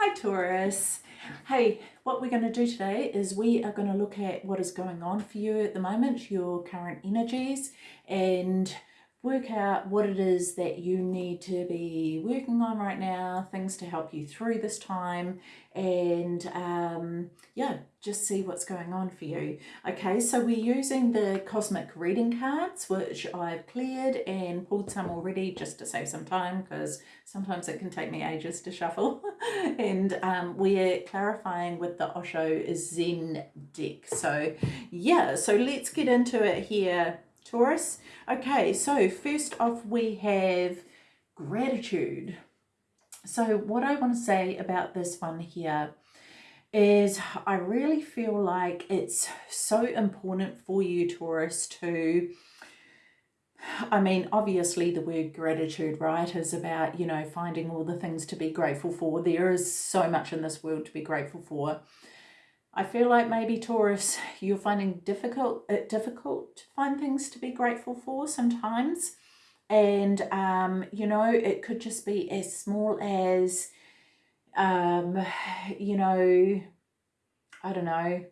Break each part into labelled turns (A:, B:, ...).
A: Hi Taurus. Hey, what we're going to do today is we are going to look at what is going on for you at the moment, your current energies, and work out what it is that you need to be working on right now, things to help you through this time, and um, yeah, just see what's going on for you. Okay, so we're using the Cosmic Reading cards, which I've cleared and pulled some already just to save some time because sometimes it can take me ages to shuffle. and um, we're clarifying with the Osho Zen deck. So yeah, so let's get into it here Taurus. Okay, so first off we have gratitude. So what I want to say about this one here is I really feel like it's so important for you, Taurus, to I mean, obviously the word gratitude, right, is about, you know, finding all the things to be grateful for. There is so much in this world to be grateful for. I feel like maybe Taurus, you're finding difficult it uh, difficult to find things to be grateful for sometimes. And, um, you know, it could just be as small as, um, you know, I don't know,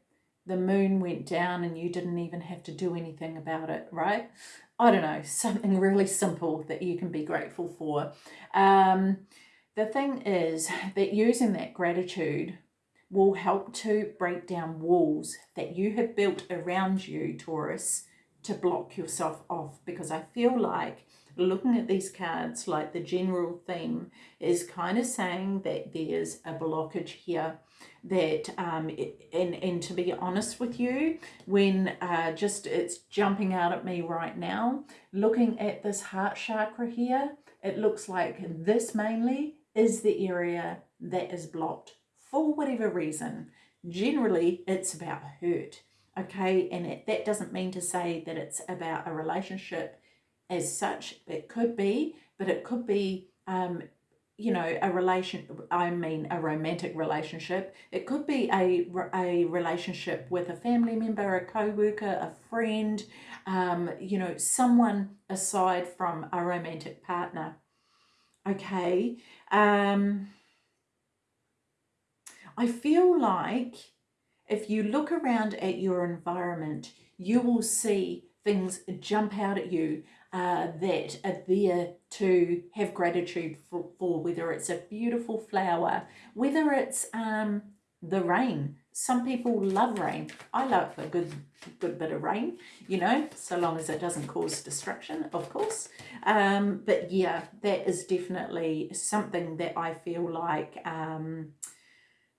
A: the moon went down and you didn't even have to do anything about it, right? I don't know, something really simple that you can be grateful for. Um, the thing is that using that gratitude will help to break down walls that you have built around you, Taurus, to block yourself off. Because I feel like looking at these cards, like the general theme is kind of saying that there's a blockage here that um and and to be honest with you when uh just it's jumping out at me right now looking at this heart chakra here it looks like this mainly is the area that is blocked for whatever reason. Generally, it's about hurt, okay? And it, that doesn't mean to say that it's about a relationship as such. It could be, but it could be, um, you know, a relation, I mean a romantic relationship. It could be a, a relationship with a family member, a co-worker, a friend, um, you know, someone aside from a romantic partner. Okay. Um, I feel like if you look around at your environment, you will see things jump out at you uh, that are there to have gratitude for, for, whether it's a beautiful flower, whether it's um, the rain. Some people love rain. I love a good, good bit of rain, you know, so long as it doesn't cause destruction, of course. Um, but yeah, that is definitely something that I feel like um,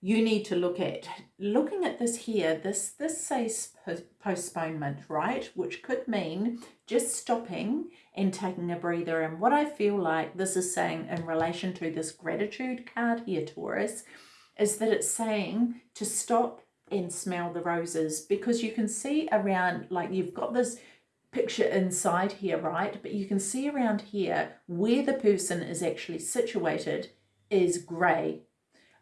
A: you need to look at. Looking at this here, this, this says postponement, right? Which could mean just stopping and taking a breather. And what I feel like this is saying in relation to this gratitude card here, Taurus, is that it's saying to stop and smell the roses because you can see around, like you've got this picture inside here, right? But you can see around here where the person is actually situated is grey,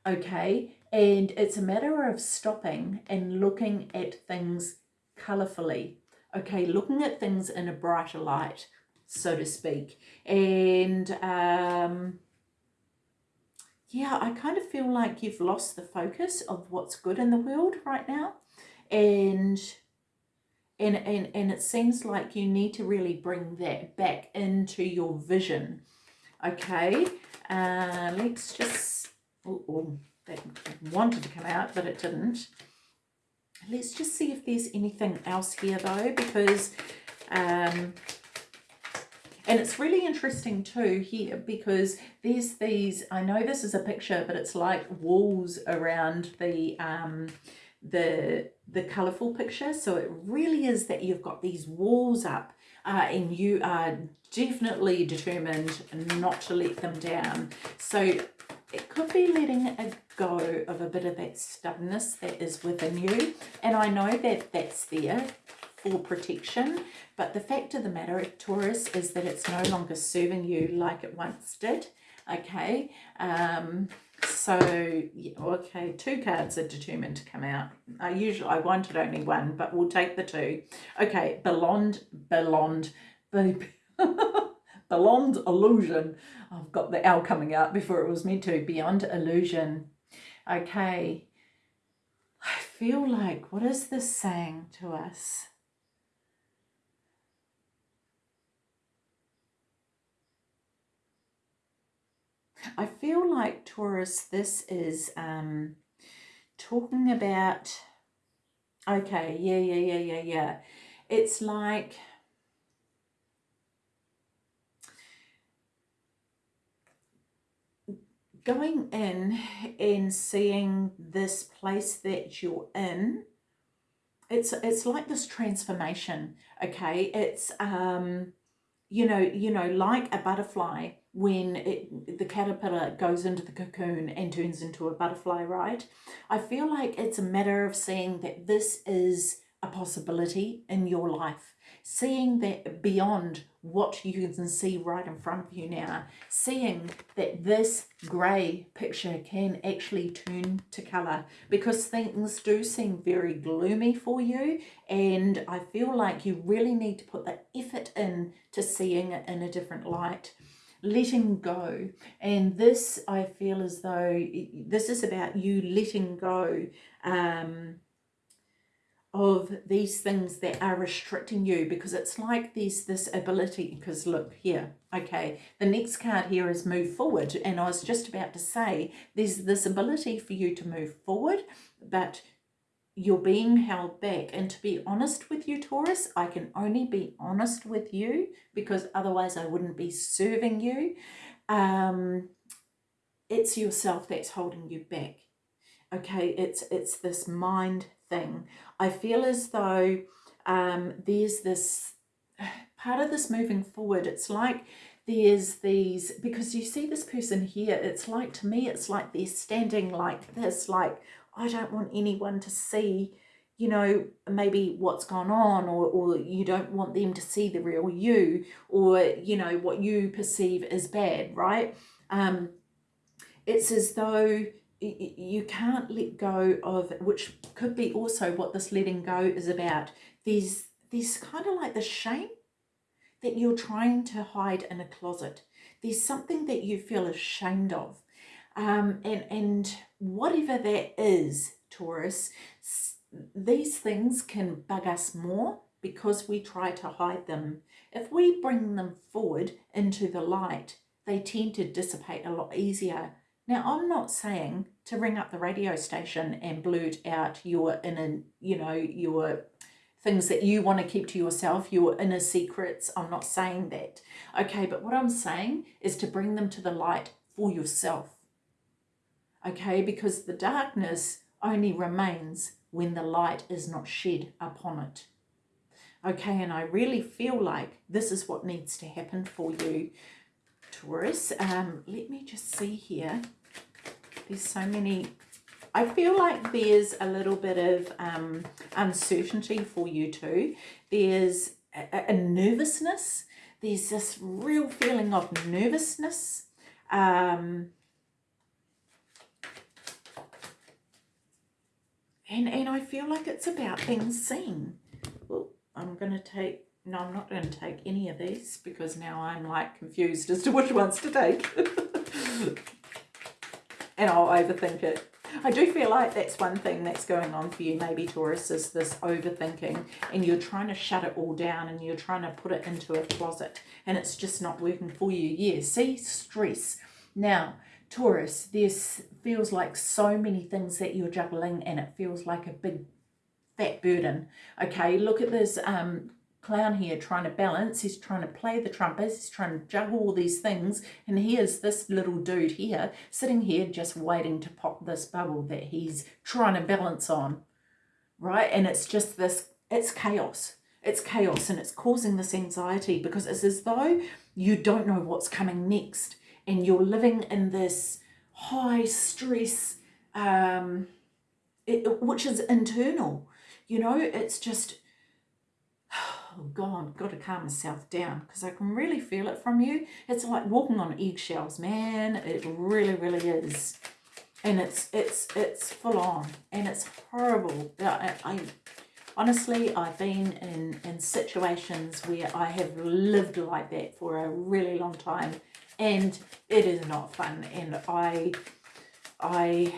A: okay? And it's a matter of stopping and looking at things colourfully. Okay, looking at things in a brighter light, so to speak. And um, yeah, I kind of feel like you've lost the focus of what's good in the world right now. And and, and, and it seems like you need to really bring that back into your vision. Okay, uh, let's just... Oh, oh that wanted to come out, but it didn't. Let's just see if there's anything else here though, because, um, and it's really interesting too here because there's these, I know this is a picture, but it's like walls around the, um, the, the colourful picture. So it really is that you've got these walls up uh, and you are definitely determined not to let them down. So it could be letting a go of a bit of that stubbornness that is within you. And I know that that's there for protection, but the fact of the matter, Taurus, is that it's no longer serving you like it once did. Okay, um, so yeah, okay, two cards are determined to come out. I usually I wanted only one, but we'll take the two. Okay, Beyond, Beyond, Beyond Illusion. I've got the L coming out before it was meant to. Beyond Illusion. Okay. I feel like, what is this saying to us? I feel like Taurus, this is um, talking about, okay, yeah, yeah, yeah, yeah, yeah. It's like, going in and seeing this place that you're in, it's it's like this transformation, okay? It's um you know, you know, like a butterfly when it, the caterpillar goes into the cocoon and turns into a butterfly, right? I feel like it's a matter of seeing that this is a possibility in your life, seeing that beyond what you can see right in front of you now, seeing that this grey picture can actually turn to colour because things do seem very gloomy for you and I feel like you really need to put the effort in to seeing it in a different light. Letting go. And this I feel as though this is about you letting go um, of these things that are restricting you because it's like there's this ability because look here okay the next card here is move forward. And I was just about to say there's this ability for you to move forward but you're being held back. And to be honest with you Taurus I can only be honest with you because otherwise I wouldn't be serving you. Um, it's yourself that's holding you back okay it's it's this mind thing. I feel as though um, there's this part of this moving forward. It's like there's these, because you see this person here, it's like, to me, it's like they're standing like this, like, I don't want anyone to see, you know, maybe what's gone on or, or you don't want them to see the real you or, you know, what you perceive as bad, right? Um, it's as though you can't let go of, which could be also what this letting go is about. There's, there's kind of like the shame that you're trying to hide in a closet. There's something that you feel ashamed of. Um, and, and whatever that is, Taurus, these things can bug us more because we try to hide them. If we bring them forward into the light, they tend to dissipate a lot easier now, I'm not saying to ring up the radio station and blurt out your inner, you know, your things that you want to keep to yourself, your inner secrets. I'm not saying that. Okay, but what I'm saying is to bring them to the light for yourself. Okay, because the darkness only remains when the light is not shed upon it. Okay, and I really feel like this is what needs to happen for you, Taurus. Um, let me just see here. There's so many I feel like there's a little bit of um, uncertainty for you too. There's a, a, nervousness. There's this real feeling of nervousness. Um, and, and I feel like it's about being seen. Well, I'm going to take, no, I'm not going to take any of these because now I'm like confused as to which ones to take. and I'll overthink it. I do feel like that's one thing that's going on for you, maybe Taurus, is this overthinking and you're trying to shut it all down and you're trying to put it into a closet and it's just not working for you. Yeah, see, stress. Now, Taurus, this feels like so many things that you're juggling and it feels like a big fat burden. Okay, look at this um, clown here trying to balance. He's trying to play the trumpet. He's trying to juggle all these things. And here's this little dude here sitting here just waiting to pop this bubble that he's trying to balance on. Right? And it's just this, it's chaos. It's chaos and it's causing this anxiety because it's as though you don't know what's coming next. And you're living in this high stress, um, it, which is internal. You know, it's just oh God, got to calm myself down because I can really feel it from you. It's like walking on eggshells, man. It really, really is. And it's it's it's full on and it's horrible. I, I honestly, I've been in, in situations where I have lived like that for a really long time and it is not fun. And I, I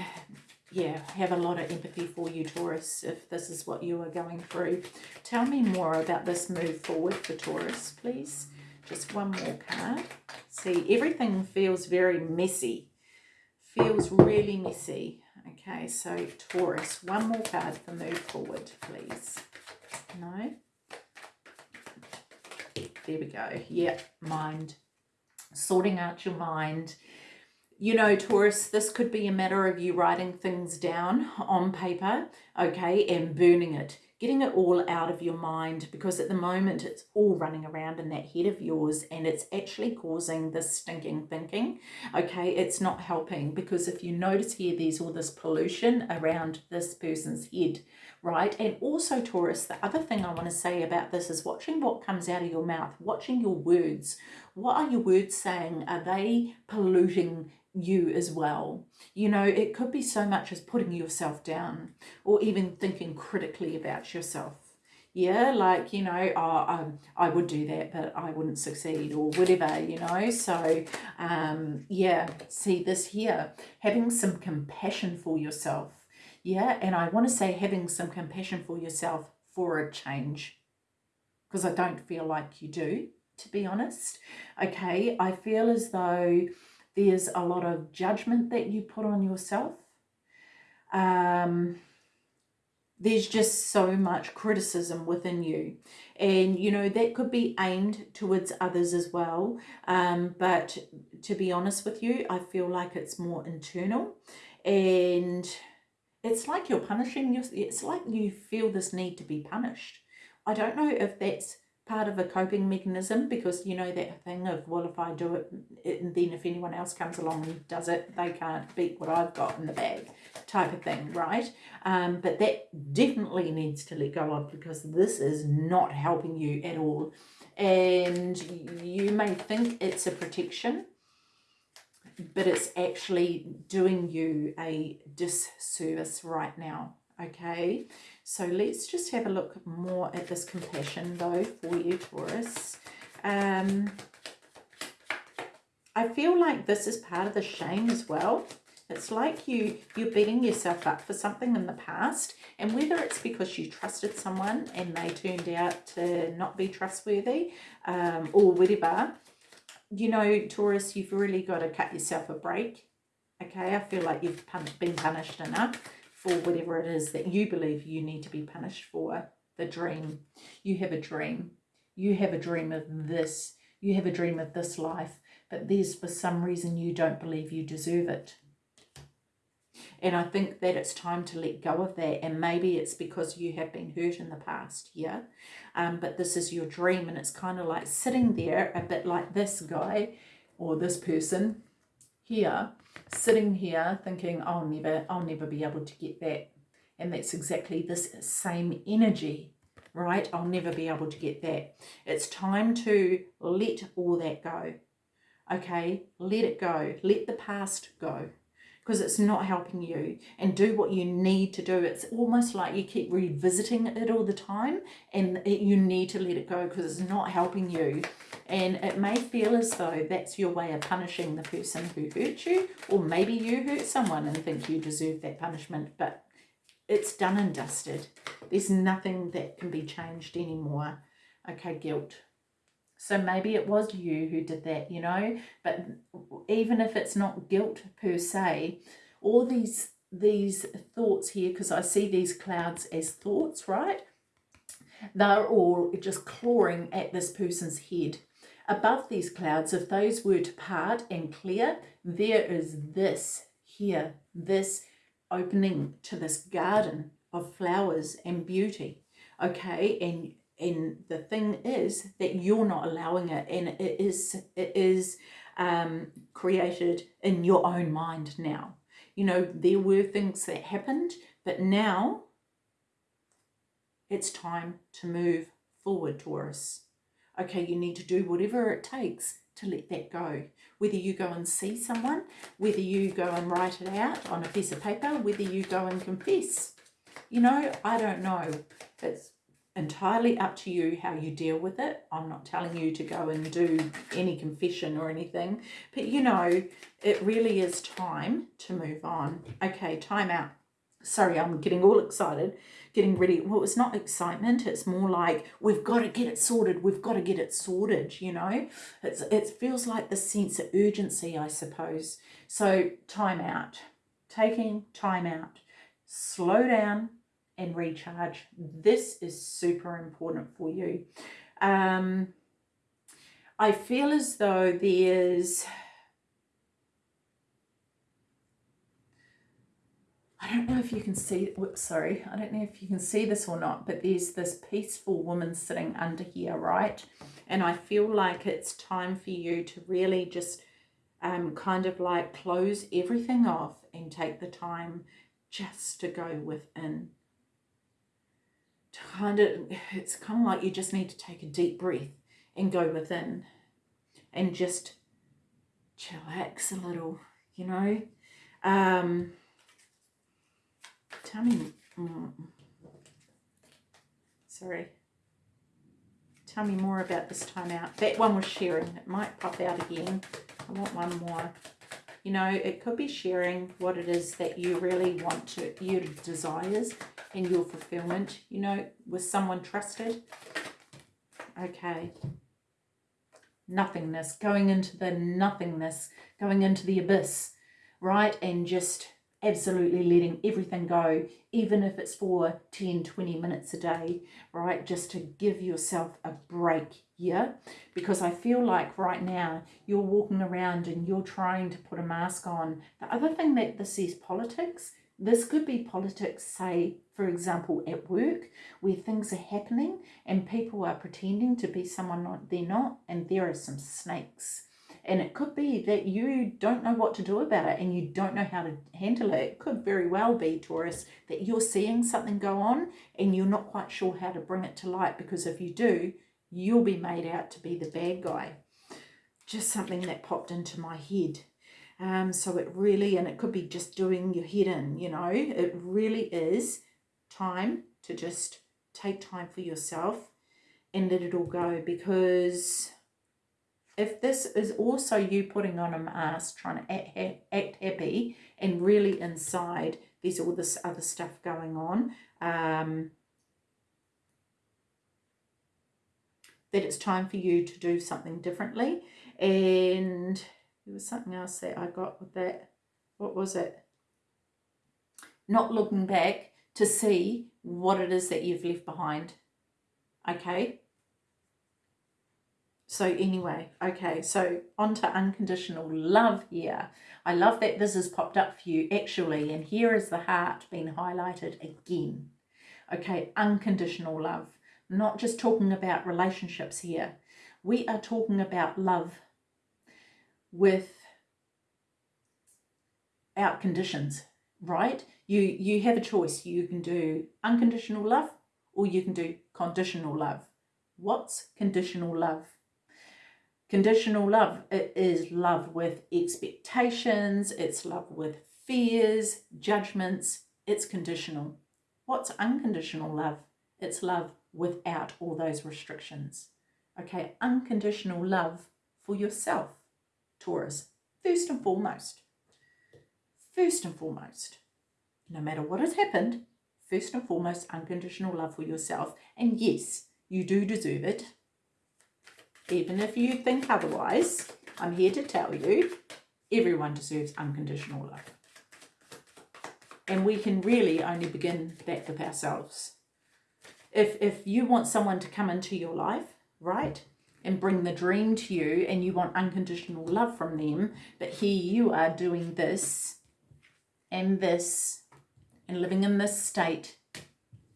A: yeah, have a lot of empathy for you, Taurus, if this is what you are going through. Tell me more about this move forward for Taurus, please. Just one more card. See, everything feels very messy. Feels really messy. Okay, so Taurus, one more card for move forward, please. No? There we go. Yep, mind. Sorting out your mind you know, Taurus, this could be a matter of you writing things down on paper, okay, and burning it, getting it all out of your mind because at the moment it's all running around in that head of yours and it's actually causing this stinking thinking, okay? It's not helping because if you notice here, there's all this pollution around this person's head, right? And also, Taurus, the other thing I want to say about this is watching what comes out of your mouth, watching your words. What are your words saying? Are they polluting you as well. You know, it could be so much as putting yourself down or even thinking critically about yourself. Yeah, like, you know, oh, I, I would do that, but I wouldn't succeed or whatever, you know. So, um, yeah, see this here, having some compassion for yourself. Yeah, and I want to say having some compassion for yourself for a change because I don't feel like you do, to be honest. Okay, I feel as though there's a lot of judgment that you put on yourself. Um, there's just so much criticism within you. And, you know, that could be aimed towards others as well. Um, but to be honest with you, I feel like it's more internal. And it's like you're punishing yourself. It's like you feel this need to be punished. I don't know if that's part of a coping mechanism because you know that thing of well if I do it, it and then if anyone else comes along and does it they can't beat what I've got in the bag type of thing right? Um, but that definitely needs to let go of because this is not helping you at all. And you may think it's a protection but it's actually doing you a disservice right now okay so let's just have a look more at this compassion though for you, Taurus. Um, I feel like this is part of the shame as well. It's like you, you're beating yourself up for something in the past and whether it's because you trusted someone and they turned out to not be trustworthy um, or whatever, you know, Taurus, you've really got to cut yourself a break. Okay, I feel like you've been punished enough for whatever it is that you believe you need to be punished for. The dream. You have a dream. You have a dream of this. You have a dream of this life. But there's for some reason you don't believe you deserve it. And I think that it's time to let go of that. And maybe it's because you have been hurt in the past, yeah? Um, but this is your dream and it's kind of like sitting there a bit like this guy or this person here sitting here thinking I'll never I'll never be able to get that. And that's exactly this same energy right? I'll never be able to get that. It's time to let all that go okay? Let it go. Let the past go because it's not helping you. And do what you need to do. It's almost like you keep revisiting it all the time and you need to let it go because it's not helping you and it may feel as though that's your way of punishing the person who hurt you, or maybe you hurt someone and think you deserve that punishment, but it's done and dusted. There's nothing that can be changed anymore. Okay, guilt. So maybe it was you who did that, you know, but even if it's not guilt per se, all these these thoughts here, because I see these clouds as thoughts, right? They're all just clawing at this person's head Above these clouds, if those were to part and clear, there is this here, this opening to this garden of flowers and beauty. Okay, and and the thing is that you're not allowing it, and it is it is um, created in your own mind now. You know, there were things that happened, but now it's time to move forward, Taurus okay, you need to do whatever it takes to let that go. Whether you go and see someone, whether you go and write it out on a piece of paper, whether you go and confess. You know, I don't know. It's entirely up to you how you deal with it. I'm not telling you to go and do any confession or anything, but you know, it really is time to move on. Okay, time out. Sorry, I'm getting all excited, getting ready. Well, it's not excitement. It's more like we've got to get it sorted. We've got to get it sorted, you know. It's, it feels like the sense of urgency, I suppose. So time out. Taking time out. Slow down, and recharge. This is super important for you. Um, I feel as though there's, I don't know if you can see, sorry, I don't know if you can see this or not, but there's this peaceful woman sitting under here, right? And I feel like it's time for you to really just um, kind of like close everything off and take the time just to go within to kind of, it's kind of like you just need to take a deep breath and go within and just chillax a little, you know. Um, tell me, mm, sorry, tell me more about this time out. That one was sharing. It might pop out again. I want one more. You know, it could be sharing what it is that you really want to, your desires and your fulfillment, you know, with someone trusted. Okay. Nothingness, going into the nothingness, going into the abyss, right? And just absolutely letting everything go, even if it's for 10, 20 minutes a day, right? Just to give yourself a break yeah? Because I feel like right now you're walking around and you're trying to put a mask on. The other thing that this is politics this could be politics, say, for example, at work, where things are happening and people are pretending to be someone they're not, and there are some snakes. And it could be that you don't know what to do about it and you don't know how to handle it. It could very well be, Taurus, that you're seeing something go on and you're not quite sure how to bring it to light because if you do, you'll be made out to be the bad guy. Just something that popped into my head. Um, so it really, and it could be just doing your head in, you know, it really is time to just take time for yourself and let it all go because if this is also you putting on a mask, trying to act, happy and really inside there's all this other stuff going on, um, that it's time for you to do something differently and there was something else that I got with that. What was it? Not looking back to see what it is that you've left behind. Okay. So anyway, okay, so on to unconditional love here. I love that this has popped up for you actually, and here is the heart being highlighted again. Okay, unconditional love. not just talking about relationships here. We are talking about love with out conditions, right? You, you have a choice. You can do unconditional love or you can do conditional love. What's conditional love? Conditional love it is love with expectations, it's love with fears, judgments, it's conditional. What's unconditional love? It's love without all those restrictions. Okay, unconditional love for yourself. Taurus, first and foremost. First and foremost, no matter what has happened, first and foremost, unconditional love for yourself. And yes, you do deserve it. Even if you think otherwise, I'm here to tell you, everyone deserves unconditional love. And we can really only begin that with ourselves. If, if you want someone to come into your life, right, and bring the dream to you and you want unconditional love from them, but here you are doing this and this and living in this state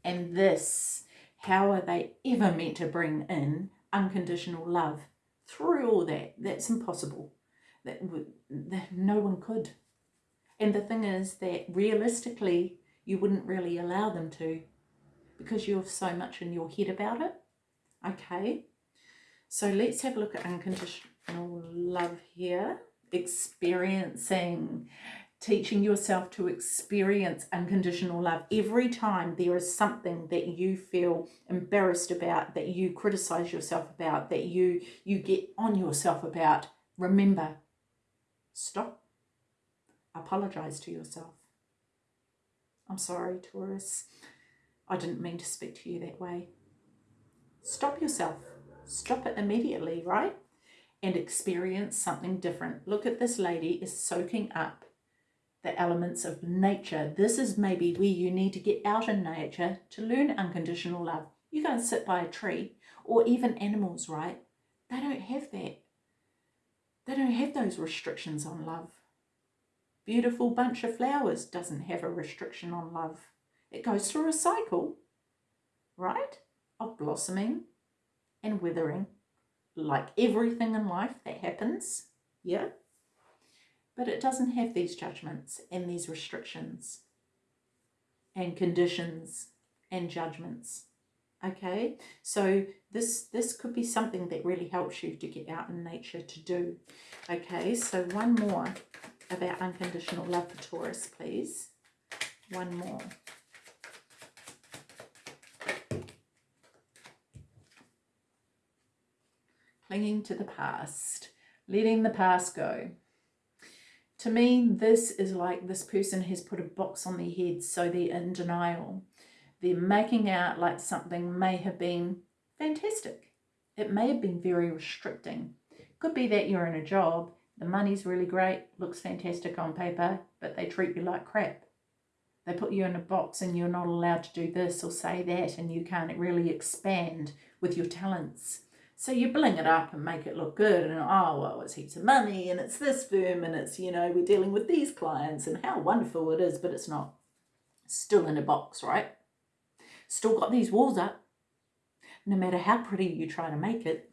A: and this, how are they ever meant to bring in unconditional love through all that? That's impossible. That, that no one could. And the thing is that realistically, you wouldn't really allow them to because you have so much in your head about it. Okay, so let's have a look at unconditional love here. Experiencing teaching yourself to experience unconditional love. Every time there is something that you feel embarrassed about, that you criticize yourself about, that you, you get on yourself about, remember, stop, apologize to yourself. I'm sorry, Taurus. I didn't mean to speak to you that way. Stop yourself. Stop it immediately, right? And experience something different. Look at this lady is soaking up the elements of nature. This is maybe where you need to get out in nature to learn unconditional love. You go and sit by a tree or even animals, right? They don't have that. They don't have those restrictions on love. Beautiful bunch of flowers doesn't have a restriction on love. It goes through a cycle, right, of blossoming and withering, like everything in life that happens, yeah? But it doesn't have these judgments and these restrictions and conditions and judgments okay? So this this could be something that really helps you to get out in nature to do okay? So one more about unconditional love for Taurus please. One more. Clinging to the past letting the past go to me, this is like this person has put a box on their head, so they're in denial. They're making out like something may have been fantastic. It may have been very restricting. Could be that you're in a job, the money's really great, looks fantastic on paper, but they treat you like crap. They put you in a box and you're not allowed to do this or say that and you can't really expand with your talents. So you bling it up and make it look good and oh well it's heaps of money and it's this firm and it's you know we're dealing with these clients and how wonderful it is but it's not. Still in a box right? Still got these walls up. No matter how pretty you try to make it,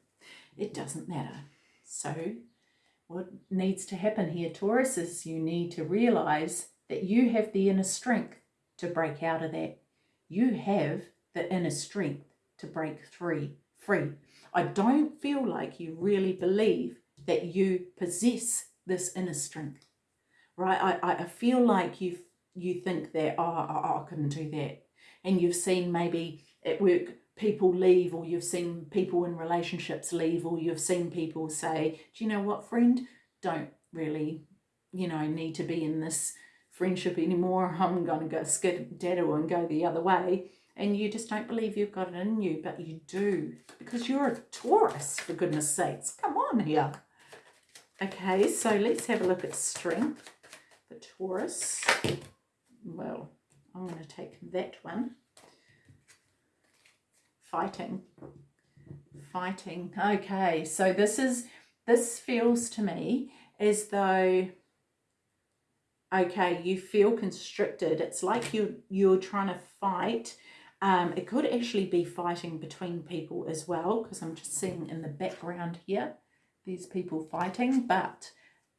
A: it doesn't matter. So what needs to happen here Taurus is you need to realize that you have the inner strength to break out of that. You have the inner strength to break free. free. I don't feel like you really believe that you possess this inner strength, right? I, I feel like you you think that, oh, I, I couldn't do that. And you've seen maybe at work people leave or you've seen people in relationships leave or you've seen people say, do you know what, friend, don't really, you know, need to be in this friendship anymore. I'm going to go skedaddle and go the other way and you just don't believe you've got it in you, but you do because you're a Taurus, for goodness sakes. Come on here. Okay, so let's have a look at strength for Taurus. Well, I'm going to take that one. Fighting. Fighting. Okay, so this is, this feels to me as though okay you feel constricted it's like you you're trying to fight um, it could actually be fighting between people as well, because I'm just seeing in the background here, these people fighting. But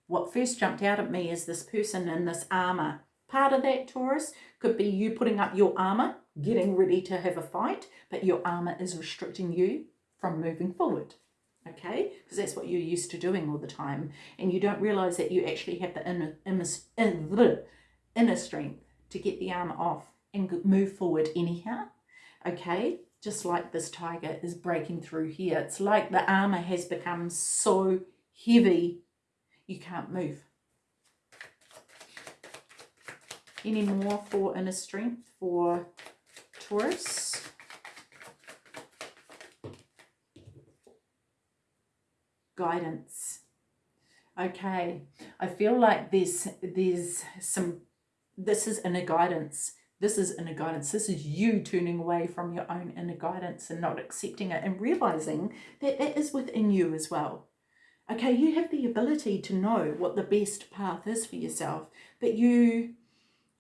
A: what first jumped out at me is this person in this armor. Part of that, Taurus, could be you putting up your armor, getting ready to have a fight, but your armor is restricting you from moving forward. Okay, because that's what you're used to doing all the time. And you don't realize that you actually have the inner, inner, inner strength to get the armor off and move forward anyhow. Okay, just like this tiger is breaking through here. It's like the armor has become so heavy you can't move. Any more for inner strength for Taurus? Guidance. Okay, I feel like there's there's some this is inner guidance this is inner guidance. This is you turning away from your own inner guidance and not accepting it and realizing that that is within you as well. Okay, you have the ability to know what the best path is for yourself, but you,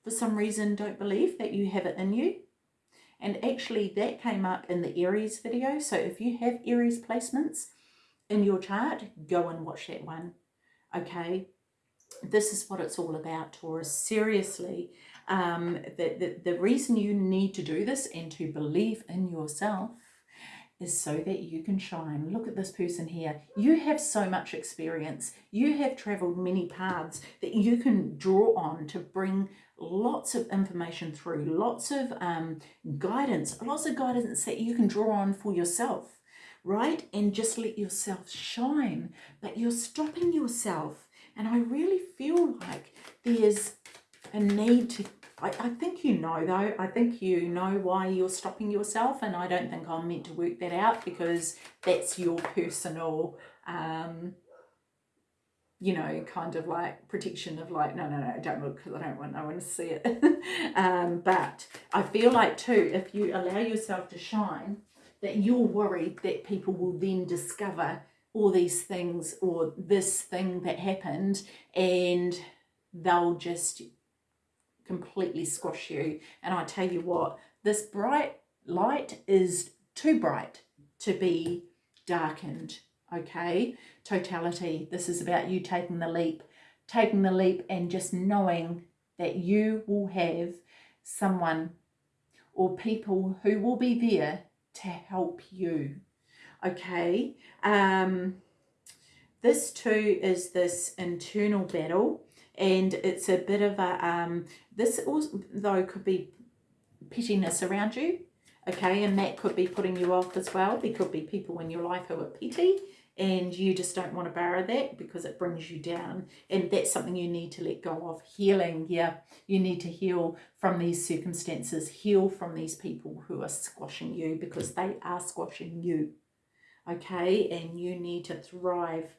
A: for some reason, don't believe that you have it in you. And actually that came up in the Aries video. So if you have Aries placements in your chart, go and watch that one. Okay, this is what it's all about, Taurus. Seriously, um, the, the, the reason you need to do this and to believe in yourself is so that you can shine. Look at this person here. You have so much experience. You have traveled many paths that you can draw on to bring lots of information through, lots of um, guidance, lots of guidance that you can draw on for yourself, right? And just let yourself shine. But you're stopping yourself. And I really feel like there's a need to I, I think you know though, I think you know why you're stopping yourself and I don't think I'm meant to work that out because that's your personal, um, you know, kind of like protection of like, no, no, no, don't look because I don't want, I want to see it. um, but I feel like too, if you allow yourself to shine, that you're worried that people will then discover all these things or this thing that happened and they'll just completely squash you. And I tell you what, this bright light is too bright to be darkened, okay? Totality, this is about you taking the leap, taking the leap and just knowing that you will have someone or people who will be there to help you, okay? Um, this too is this internal battle and it's a bit of a um this also though could be pettiness around you okay? And that could be putting you off as well. There could be people in your life who are petty and you just don't want to borrow that because it brings you down. And that's something you need to let go of. Healing yeah. You need to heal from these circumstances. Heal from these people who are squashing you because they are squashing you okay? And you need to thrive.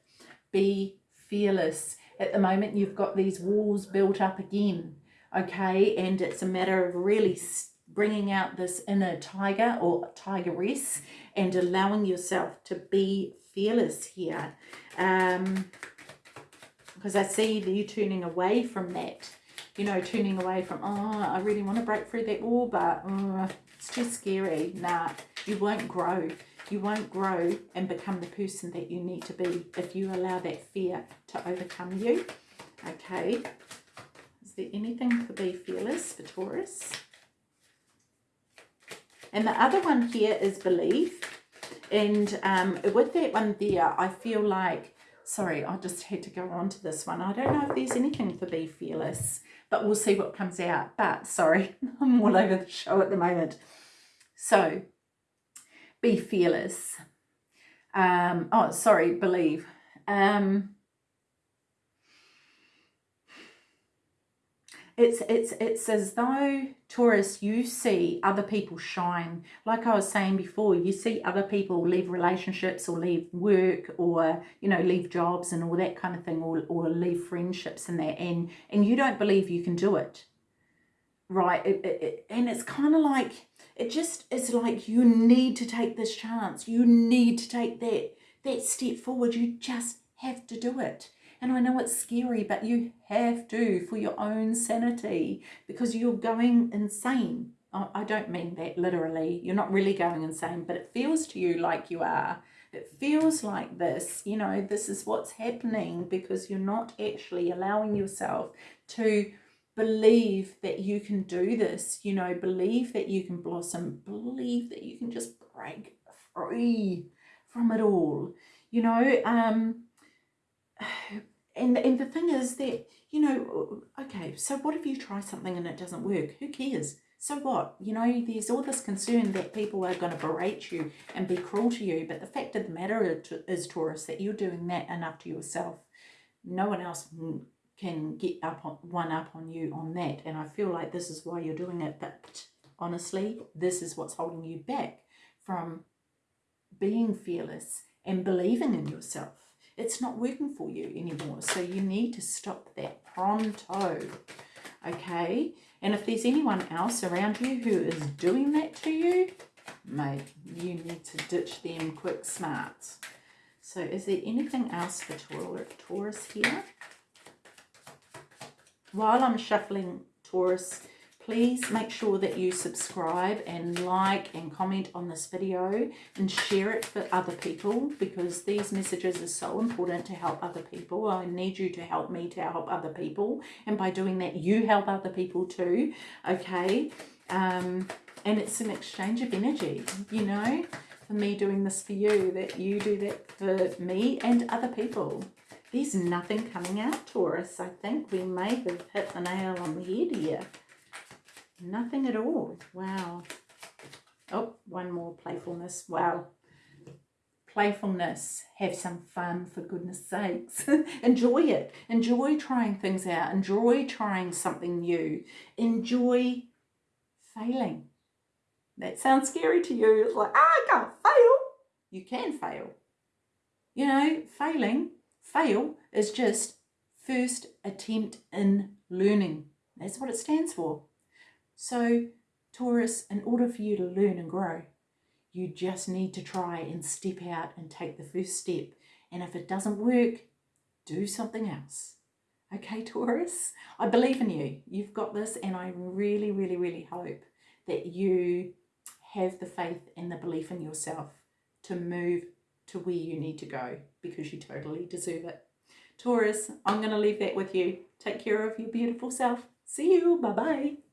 A: Be fearless at the moment you've got these walls built up again okay? And it's a matter of really bringing out this inner tiger or tigress and allowing yourself to be fearless here. Um because i see you turning away from that you know turning away from oh i really want to break through that wall but uh, it's too scary. Nah you won't grow you won't grow and become the person that you need to be if you allow that fear to overcome you. Okay. Is there anything for Be Fearless for Taurus? And the other one here is Believe. And um, with that one there, I feel like, sorry, I just had to go on to this one. I don't know if there's anything for Be Fearless, but we'll see what comes out. But sorry, I'm all over the show at the moment. So be fearless. Um, oh, sorry, believe. Um, it's it's it's as though Taurus you see other people shine like I was saying before you see other people leave relationships or leave work or you know leave jobs and all that kind of thing or, or leave friendships and that and and you don't believe you can do it right it, it, it, and it's kind of like it just it's like you need to take this chance. You need to take that that step forward. You just have to do it. And I know it's scary but you have to for your own sanity because you're going insane. I don't mean that literally. You're not really going insane but it feels to you like you are. It feels like this you know this is what's happening because you're not actually allowing yourself to believe that you can do this, you know, believe that you can blossom, believe that you can just break free from it all, you know, um, and, and the thing is that, you know, okay, so what if you try something and it doesn't work? Who cares? So what? You know, there's all this concern that people are going to berate you and be cruel to you. But the fact of the matter is, Taurus, that you're doing that enough to yourself. No one else can get up on one up on you on that. And I feel like this is why you're doing it. But honestly this is what's holding you back from being fearless and believing in yourself. It's not working for you anymore. So you need to stop that pronto okay? And if there's anyone else around you who is doing that to you mate you need to ditch them quick smart so is there anything else for Taurus here while I'm shuffling Taurus, please make sure that you subscribe and like and comment on this video and share it for other people because these messages are so important to help other people. I need you to help me to help other people and by doing that you help other people too, okay? Um, and it's an exchange of energy, you know? for me doing this for you that you do that for me and other people. There's nothing coming out, Taurus. I think we may have hit the nail on the head here. Nothing at all. Wow. Oh, one more playfulness. Wow. Playfulness. Have some fun, for goodness sakes. Enjoy it. Enjoy trying things out. Enjoy trying something new. Enjoy failing. That sounds scary to you. It's like, ah, I can't fail. You can fail. You know, failing, fail is just first attempt in learning. That's what it stands for. So, Taurus, in order for you to learn and grow, you just need to try and step out and take the first step. And if it doesn't work, do something else. Okay, Taurus? I believe in you. You've got this, and I really, really, really hope that you have the faith and the belief in yourself to move to where you need to go because you totally deserve it. Taurus, I'm going to leave that with you. Take care of your beautiful self. See you. Bye-bye.